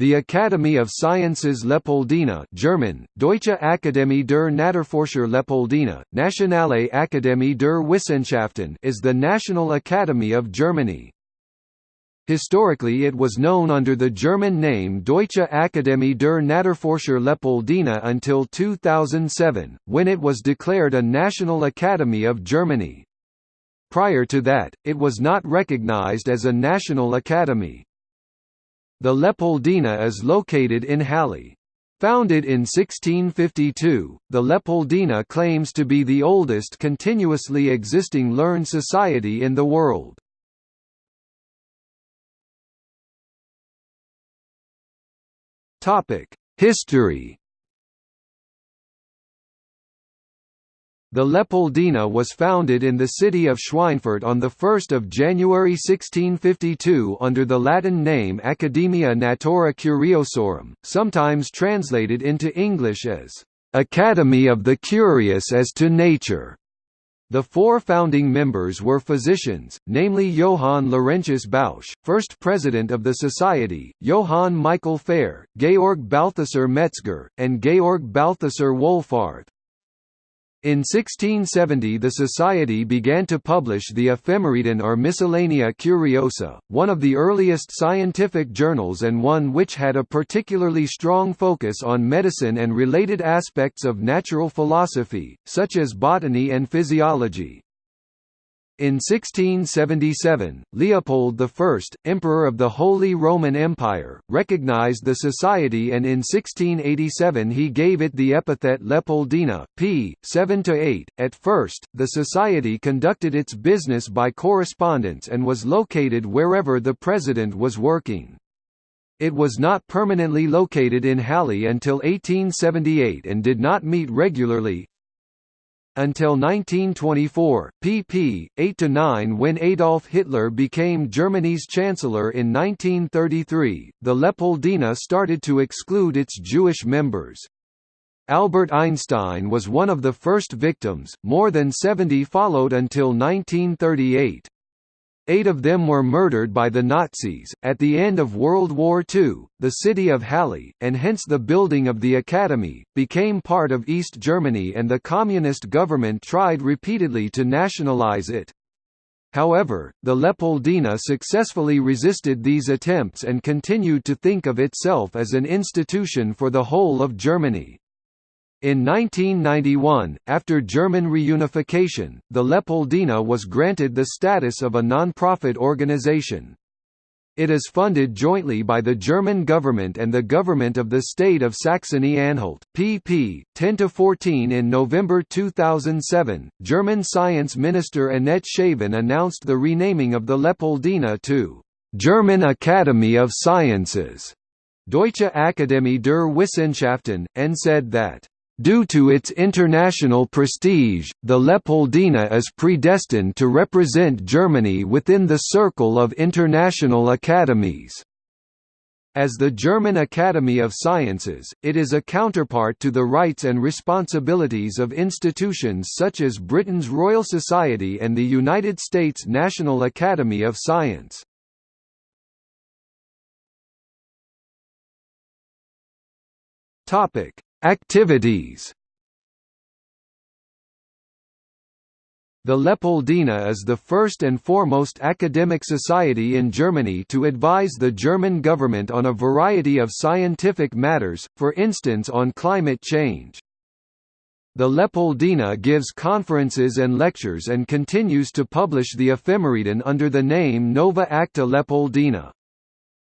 The Academy of Sciences Leopoldina German, Deutsche Akademie der Naturforscher Leopoldina, Nationale Akademie der Wissenschaften is the National Academy of Germany. Historically it was known under the German name Deutsche Akademie der Naturforscher Leopoldina until 2007, when it was declared a National Academy of Germany. Prior to that, it was not recognized as a national academy. The Leopoldina is located in Halle. Founded in 1652, the Leopoldina claims to be the oldest continuously existing learned society in the world. History The Leopoldina was founded in the city of Schweinfurt on 1 January 1652 under the Latin name Academia Natura Curiosorum, sometimes translated into English as, "...Academy of the Curious as to Nature". The four founding members were physicians, namely Johann Laurentius Bausch, first president of the society, Johann Michael Fehr, Georg Balthasar Metzger, and Georg Balthasar Wohlfarth. In 1670 the Society began to publish the Ephemeriden or Miscellanea Curiosa, one of the earliest scientific journals and one which had a particularly strong focus on medicine and related aspects of natural philosophy, such as botany and physiology. In 1677, Leopold I, Emperor of the Holy Roman Empire, recognized the society and in 1687 he gave it the epithet Leopoldina, p. 7–8. At first, the society conducted its business by correspondence and was located wherever the president was working. It was not permanently located in Halle until 1878 and did not meet regularly, until 1924, pp. 8 to 9. when Adolf Hitler became Germany's chancellor in 1933, the Leopoldina started to exclude its Jewish members. Albert Einstein was one of the first victims, more than 70 followed until 1938. Eight of them were murdered by the Nazis. At the end of World War II, the city of Halle, and hence the building of the academy, became part of East Germany and the communist government tried repeatedly to nationalize it. However, the Leopoldina successfully resisted these attempts and continued to think of itself as an institution for the whole of Germany. In 1991, after German reunification, the Leopoldina was granted the status of a non-profit organization. It is funded jointly by the German government and the government of the state of Saxony-Anhalt. pp. 10 to 14. In November 2007, German science minister Annette Schavan announced the renaming of the Leopoldina to German Academy of Sciences, Deutsche Akademie der Wissenschaften, and said that Due to its international prestige, the Leopoldina is predestined to represent Germany within the circle of international academies. As the German Academy of Sciences, it is a counterpart to the rights and responsibilities of institutions such as Britain's Royal Society and the United States National Academy of Science. Topic: Activities The Leopoldina is the first and foremost academic society in Germany to advise the German government on a variety of scientific matters, for instance on climate change. The Leopoldina gives conferences and lectures and continues to publish the Ephemeriden under the name Nova Acta Leopoldina.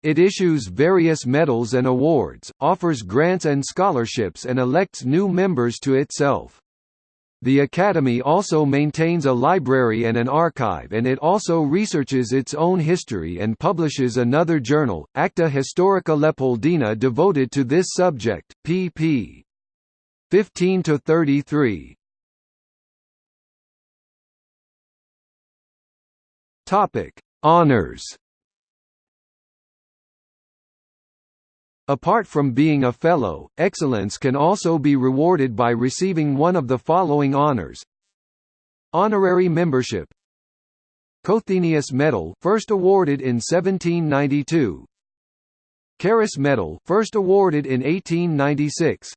It issues various medals and awards, offers grants and scholarships and elects new members to itself. The Academy also maintains a library and an archive and it also researches its own history and publishes another journal, Acta Historica Leopoldina devoted to this subject, pp. 15–33. Honours Apart from being a Fellow, excellence can also be rewarded by receiving one of the following honors. Honorary membership. Cothenius Medal first awarded in 1792 Carus Medal first awarded in 1896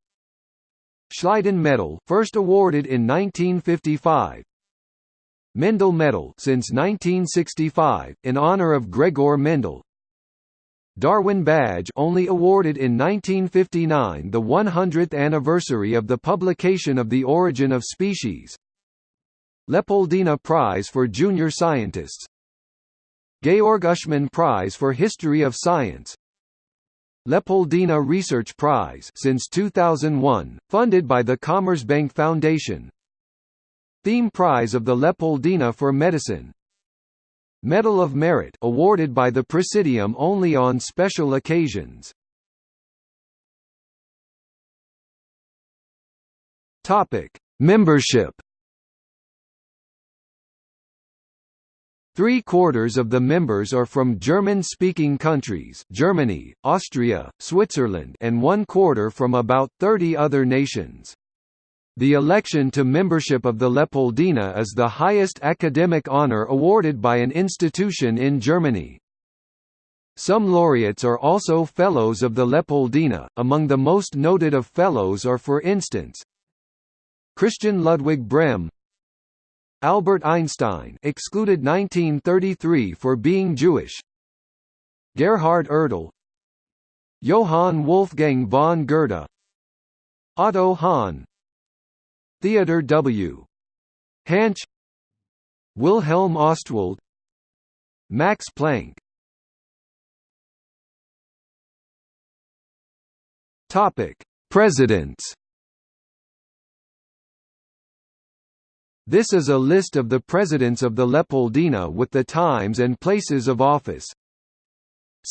Schleiden Medal first awarded in 1955 Mendel Medal since 1965 in honor of Gregor Mendel Darwin Badge only awarded in 1959 the 100th anniversary of the publication of The Origin of Species. Leopoldina Prize for Junior Scientists. Georg Uschmann Prize for History of Science. Leopoldina Research Prize since 2001, funded by the Commerzbank Foundation. Theme Prize of the Leopoldina for Medicine Medal of Merit awarded by the Presidium only on special occasions. Topic: Membership. Three-quarters of the members are from German-speaking countries Germany, Austria, Switzerland and one-quarter from about 30 other nations. The election to membership of the Leopoldina is the highest academic honor awarded by an institution in Germany. Some laureates are also Fellows of the Leopoldina, among the most noted of Fellows are for instance Christian Ludwig Brehm Albert Einstein excluded 1933 for being Jewish Gerhard Ertl Johann Wolfgang von Goethe Otto Hahn Theodor W. Hantzsch Wilhelm Ostwald Max Planck Topic: Presidents. This is a list of the presidents of the Leopoldina with the times and places of office.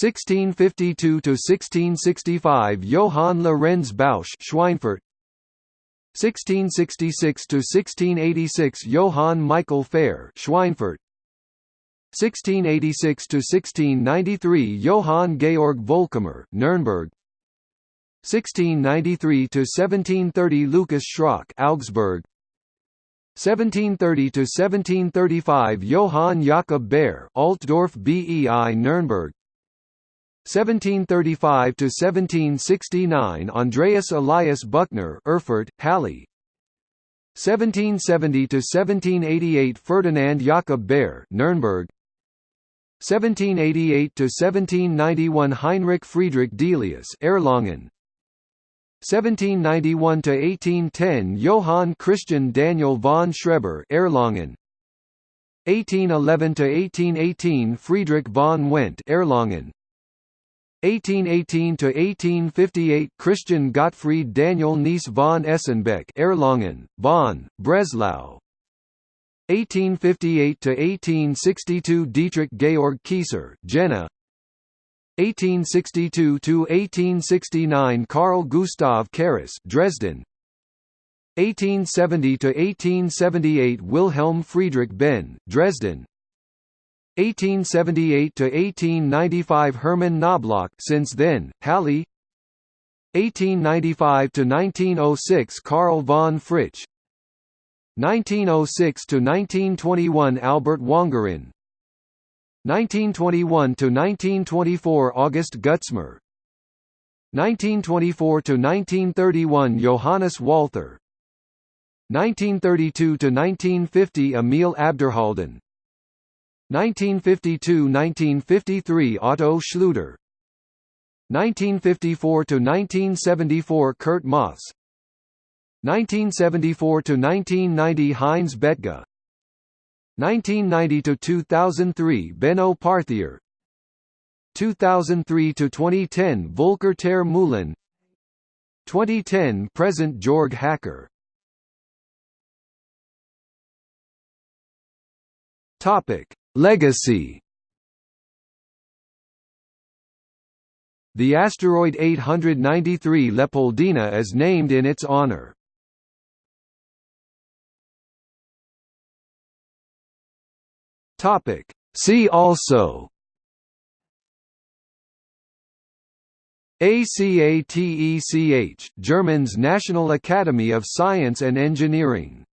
1652 to 1665 Johann Lorenz Bausch Schweinfurt 1666 to 1686 Johann Michael Fehr Schweinfurt. 1686 to 1693 Johann Georg Volkamer Nuremberg 1693 to 1730 Lucas Schröck Augsburg. 1730 to 1735 Johann Jakob Baer Altdorf BEI Nuremberg 1735 to 1769 Andreas Elias Büchner Erfurt Halle. 1770 to 1788 Ferdinand Jakob Baer Nuremberg 1788 to 1791 Heinrich Friedrich Delius Erlangen. 1791 to 1810 Johann Christian Daniel von Schreber Erlangen. 1811 to 1818 Friedrich von Wendt Erlangen 1818 to 1858 Christian Gottfried Daniel Nees von Esenbeck Erlangen, Bonn, Breslau. 1858 to 1862 Dietrich Georg Kieser Jena. 1862 to 1869 Carl Gustav Carus Dresden. 1870 to 1878 Wilhelm Friedrich Behn Dresden 1878 to 1895 Herman Knoblauch since then Halle. 1895 to 1906 Karl von Fritzsche 1906 to 1921 Albert Wangerin. 1921 to 1924 August Gutzmer. 1924 to 1931 Johannes Walther. 1932 to 1950 Emil Abderhalden 1952–1953 Otto Schlüter. 1954–1974 Kurt Maas 1974–1990 Heinz Bethge 1990–2003 Benno Parthier. 2003–2010 Volker ter Meulen 2010 present Georg Hacker. Topic Legacy. The asteroid 893 Leopoldina is named in its honor. Topic. See also. ACATECH German's National Academy of Science and Engineering